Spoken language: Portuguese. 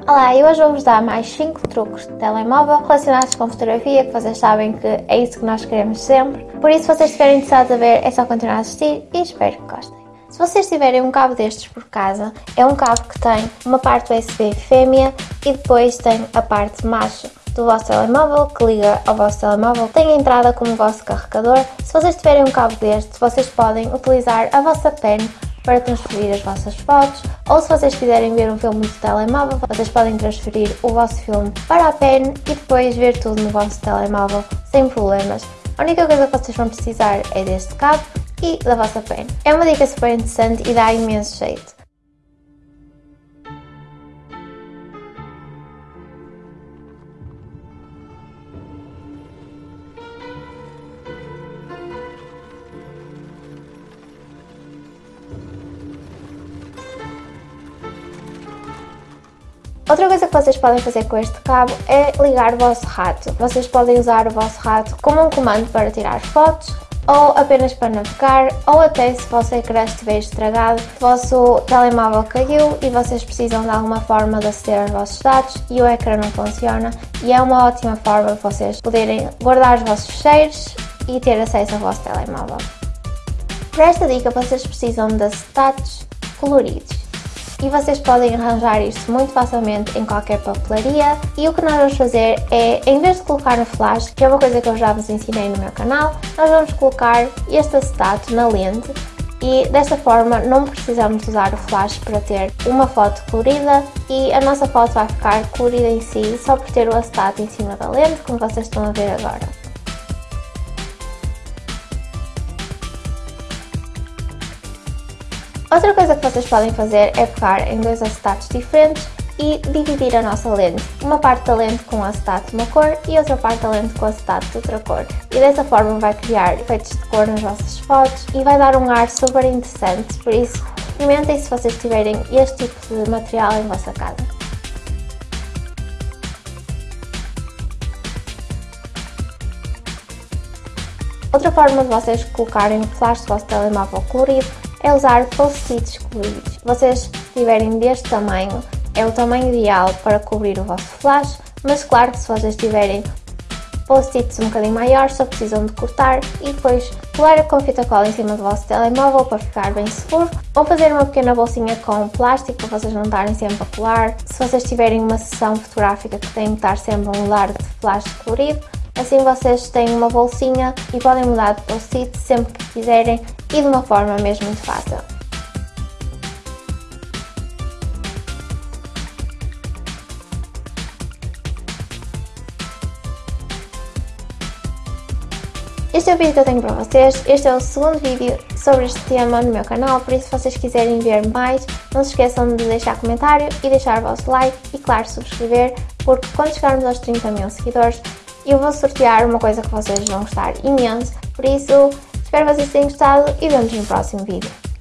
Olá, e hoje vou-vos dar mais 5 truques de telemóvel relacionados com fotografia, que vocês sabem que é isso que nós queremos sempre. Por isso, se vocês estiverem interessados a ver, é só continuar a assistir e espero que gostem. Se vocês tiverem um cabo destes por casa, é um cabo que tem uma parte USB fêmea e depois tem a parte macho do vosso telemóvel que liga ao vosso telemóvel, tem a entrada como vosso carregador. Se vocês tiverem um cabo destes, vocês podem utilizar a vossa pen para transferir as vossas fotos ou se vocês quiserem ver um filme no telemóvel, vocês podem transferir o vosso filme para a pen e depois ver tudo no vosso telemóvel sem problemas. A única coisa que vocês vão precisar é deste cabo e da vossa pen. É uma dica super interessante e dá imenso jeito. Outra coisa que vocês podem fazer com este cabo é ligar o vosso rato. Vocês podem usar o vosso rato como um comando para tirar fotos ou apenas para navegar, ou até se o vosso ecrã estiver estragado, o vosso telemóvel caiu e vocês precisam de alguma forma de aceder aos vossos dados e o ecrã não funciona e é uma ótima forma de vocês poderem guardar os vossos fecheiros e ter acesso ao vosso telemóvel. Para esta dica vocês precisam de acetatos coloridos e vocês podem arranjar isto muito facilmente em qualquer papelaria. E o que nós vamos fazer é, em vez de colocar no flash, que é uma coisa que eu já vos ensinei no meu canal, nós vamos colocar este acetato na lente. E desta forma não precisamos usar o flash para ter uma foto colorida. E a nossa foto vai ficar colorida em si só por ter o acetato em cima da lente, como vocês estão a ver agora. Outra coisa que vocês podem fazer é pegar em dois acetatos diferentes e dividir a nossa lente. Uma parte da lente com acetato de uma cor e outra parte da lente com acetato de outra cor. E dessa forma vai criar efeitos de cor nas vossas fotos e vai dar um ar super interessante, por isso experimentem se vocês tiverem este tipo de material em vossa casa. Outra forma de vocês colocarem o flash do vosso telemóvel colorido é usar post-its coloridos. Vocês, tiverem deste tamanho, é o tamanho ideal para cobrir o vosso flash, mas claro que se vocês tiverem post-its um bocadinho maiores, só precisam de cortar e depois colar com fita cola em cima do vosso telemóvel para ficar bem seguro, ou fazer uma pequena bolsinha com plástico para vocês não estarem sempre a colar. Se vocês tiverem uma sessão fotográfica que tem que estar sempre a mudar de flash colorido, assim vocês têm uma bolsinha e podem mudar de post-it sempre que quiserem e de uma forma mesmo muito fácil. Este é o vídeo que eu tenho para vocês, este é o segundo vídeo sobre este tema no meu canal, por isso se vocês quiserem ver mais, não se esqueçam de deixar comentário e deixar o vosso like e claro subscrever, porque quando chegarmos aos 30 mil seguidores eu vou sortear uma coisa que vocês vão gostar imenso, por isso Espero que vocês tenham gostado e vemos no próximo vídeo.